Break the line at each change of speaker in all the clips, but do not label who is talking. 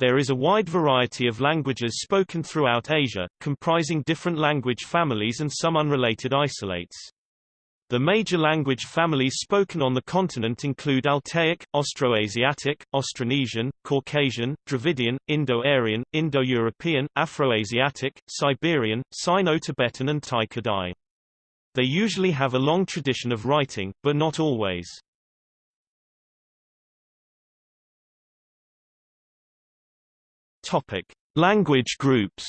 There is a wide variety of languages spoken throughout Asia, comprising different language families and some unrelated isolates. The major language families spoken on the continent include Altaic, Austroasiatic, Austronesian, Caucasian, Dravidian, Indo-Aryan, Indo-European, Afroasiatic, Siberian, Sino-Tibetan and Tai-Kadai. They usually have a long tradition of writing, but not always. Topic: Language groups.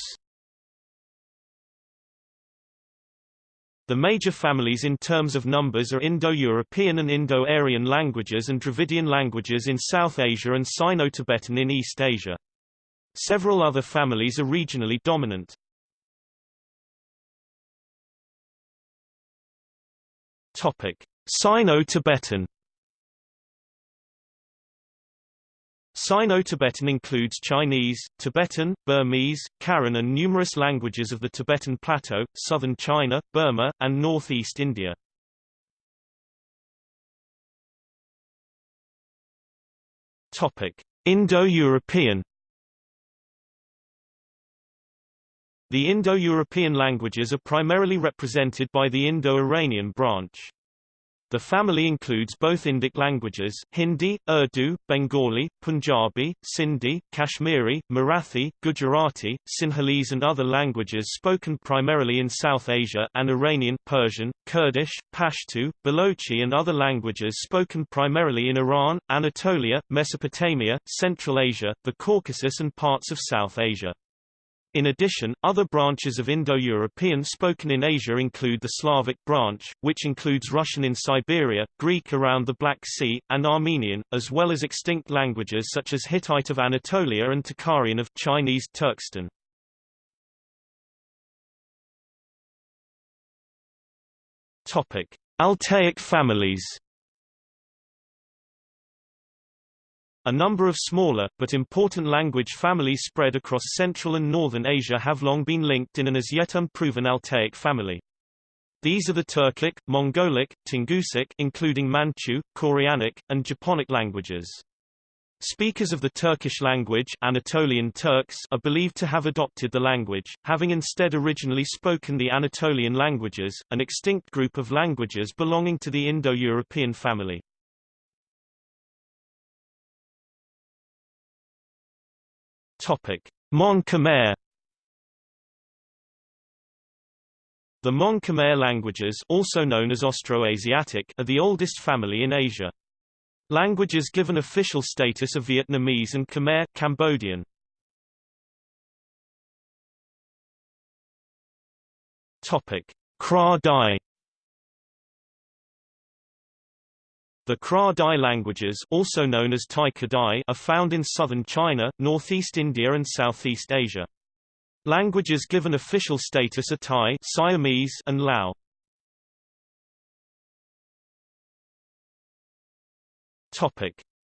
The major families in terms of numbers are Indo-European and Indo-Aryan languages and Dravidian languages in South Asia and Sino-Tibetan in East Asia. Several other families are regionally dominant. Topic: Sino-Tibetan Sino-Tibetan includes Chinese, Tibetan, Burmese, Karen and numerous languages of the Tibetan Plateau, southern China, Burma, and northeast India. Indo-European The Indo-European languages are primarily represented by the Indo-Iranian branch. The family includes both Indic languages Hindi, Urdu, Bengali, Punjabi, Sindhi, Kashmiri, Marathi, Gujarati, Sinhalese and other languages spoken primarily in South Asia and Iranian Persian, Kurdish, Pashto, Balochi and other languages spoken primarily in Iran, Anatolia, Mesopotamia, Central Asia, the Caucasus and parts of South Asia. In addition, other branches of Indo-European spoken in Asia include the Slavic branch, which includes Russian in Siberia, Greek around the Black Sea, and Armenian, as well as extinct languages such as Hittite of Anatolia and Tocharian of Chinese Turkestan. Topic: Altaic families. A number of smaller, but important language families spread across Central and Northern Asia have long been linked in an as yet unproven Altaic family. These are the Turkic, Mongolic, Tungusic including Manchu, Koreanic, and Japonic languages. Speakers of the Turkish language Anatolian Turks are believed to have adopted the language, having instead originally spoken the Anatolian languages, an extinct group of languages belonging to the Indo-European family. Topic: Mon Khmer The Mon Khmer languages also known as Austroasiatic are the oldest family in Asia. Languages given official status are Vietnamese and Khmer Cambodian. Topic: Kra Dai The Kra Dai languages also known as Tai Kadai are found in southern China, northeast India and southeast Asia. Languages given official status are Thai Siamese and Lao.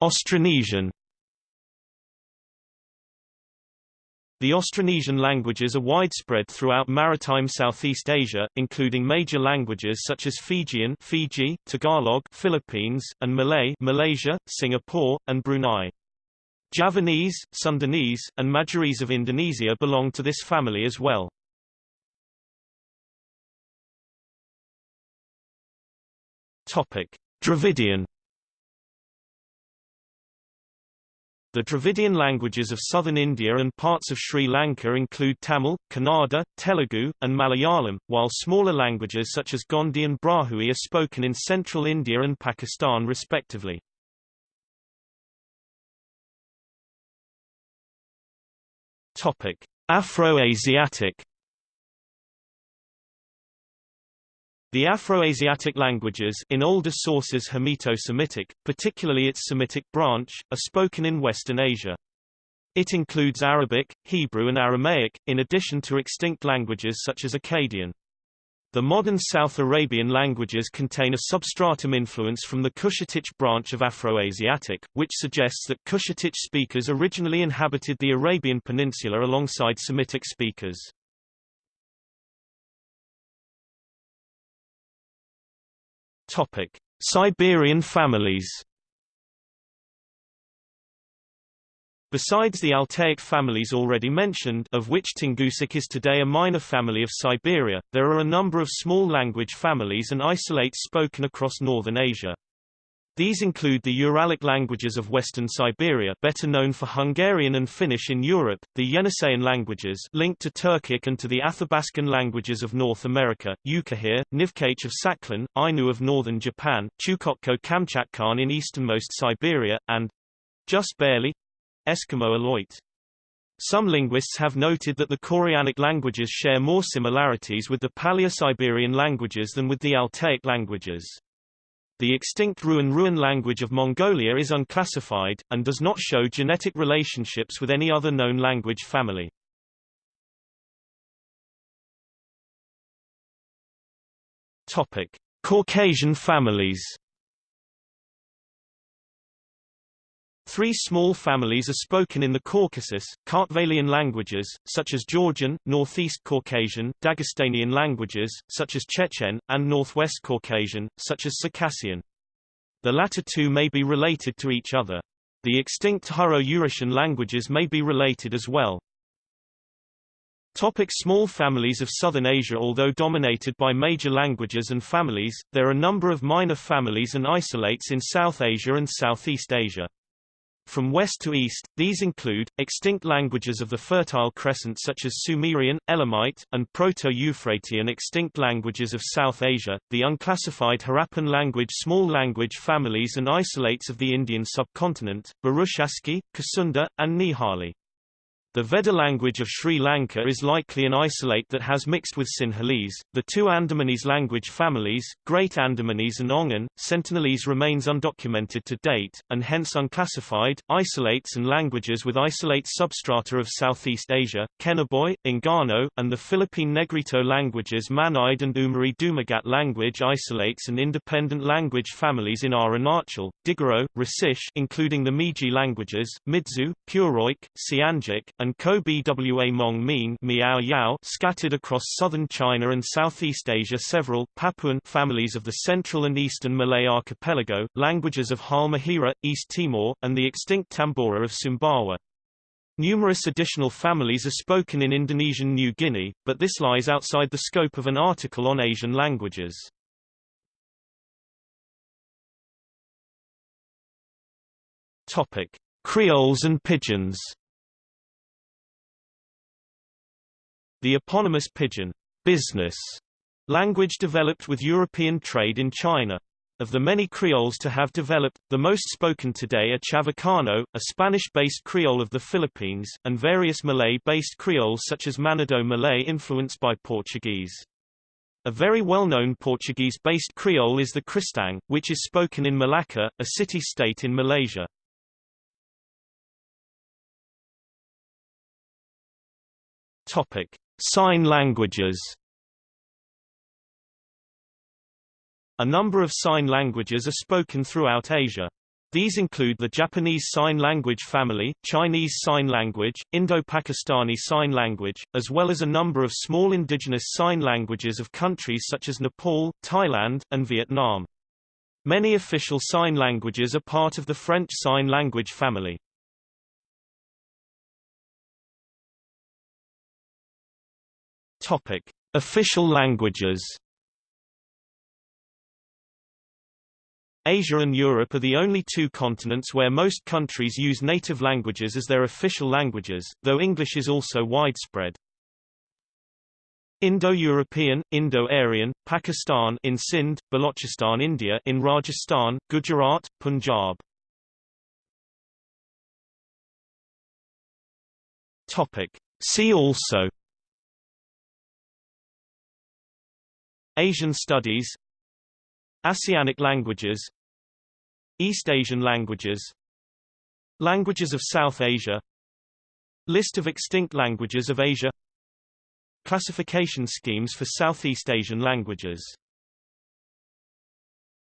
Austronesian The Austronesian languages are widespread throughout maritime Southeast Asia, including major languages such as Fijian Fiji, Tagalog Philippines, and Malay Malaysia, Singapore, and Brunei. Javanese, Sundanese, and Madurese of Indonesia belong to this family as well. Topic: Dravidian The Dravidian languages of southern India and parts of Sri Lanka include Tamil, Kannada, Telugu, and Malayalam, while smaller languages such as Gondi and Brahui are spoken in central India and Pakistan respectively. Afroasiatic The Afroasiatic languages in older sources Hamito-Semitic, particularly its Semitic branch, are spoken in Western Asia. It includes Arabic, Hebrew and Aramaic, in addition to extinct languages such as Akkadian. The modern South Arabian languages contain a substratum influence from the Cushitic branch of Afroasiatic, which suggests that Cushitic speakers originally inhabited the Arabian Peninsula alongside Semitic speakers. Topic: Siberian families. Besides the Altaic families already mentioned of which Tungusic is today a minor family of Siberia, there are a number of small language families and isolates spoken across northern Asia. These include the Uralic languages of western Siberia better known for Hungarian and Finnish in Europe, the Yeniseian languages linked to Turkic and to the Athabascan languages of North America, Yukaghir, Nivkh of Sakhalin, Ainu of northern Japan, Chukotko Kamchatkan in easternmost Siberia, and—just barely, Eskimo Aleut. Some linguists have noted that the Koreanic languages share more similarities with the Paleo-Siberian languages than with the Altaic languages. The extinct Ruan-Ruan language of Mongolia is unclassified, and does not show genetic relationships with any other known language family. Topic. Caucasian families Three small families are spoken in the Caucasus, Kartvelian languages, such as Georgian, Northeast Caucasian, Dagestanian languages, such as Chechen, and Northwest Caucasian, such as Circassian. The latter two may be related to each other. The extinct Hurro-Urartian languages may be related as well. Topic small families of Southern Asia Although dominated by major languages and families, there are a number of minor families and isolates in South Asia and Southeast Asia. From west to east, these include, extinct languages of the Fertile Crescent such as Sumerian, Elamite, and Proto-Euphratean extinct languages of South Asia, the unclassified Harappan language small language families and isolates of the Indian subcontinent, Burushaski, Kusunda, and Nihali. The Vedda language of Sri Lanka is likely an isolate that has mixed with Sinhalese. The two Andamanese language families, Great Andamanese and Ongan, Sentinelese remains undocumented to date, and hence unclassified. Isolates and languages with isolate substrata of Southeast Asia, Kenaboy, Enggano, and the Philippine Negrito languages Manide and Umiray Dumaget language isolates and independent language families in Arunachal, Digaro, Hrusish including the Miji languages, Midzu, Puroik, Siangic, and and Kho-Bwa Mong Min Miao Yao scattered across southern China and Southeast Asia several Papuan families of the Central and Eastern Malay archipelago, languages of Halmahera, East Timor, and the extinct Tambora of Sumbawa. Numerous additional families are spoken in Indonesian New Guinea, but this lies outside the scope of an article on Asian languages. Topic: Creoles and Pidgins The eponymous Pidgin business language developed with European trade in China. Of the many Creoles to have developed, the most spoken today are Chavacano, a Spanish-based Creole of the Philippines, and various Malay-based Creoles such as Manado Malay influenced by Portuguese. A very well-known Portuguese-based Creole is the Kristang, which is spoken in Malacca, a city-state in Malaysia. Topic: Sign languages A number of sign languages are spoken throughout Asia. These include the Japanese Sign Language family, Chinese Sign Language, Indo-Pakistani Sign Language, as well as a number of small indigenous sign languages of countries such as Nepal, Thailand, and Vietnam. Many official sign languages are part of the French Sign Language family. Topic: Official languages. Asia and Europe are the only two continents where most countries use native languages as their official languages, though English is also widespread. Indo-European, Indo-Aryan, Pakistan in Sindh, Balochistan India in Rajasthan, Gujarat, Punjab. Topic. See also Asian Studies Asianic languages East Asian languages Languages of South Asia List of extinct languages of Asia Classification schemes for Southeast Asian languages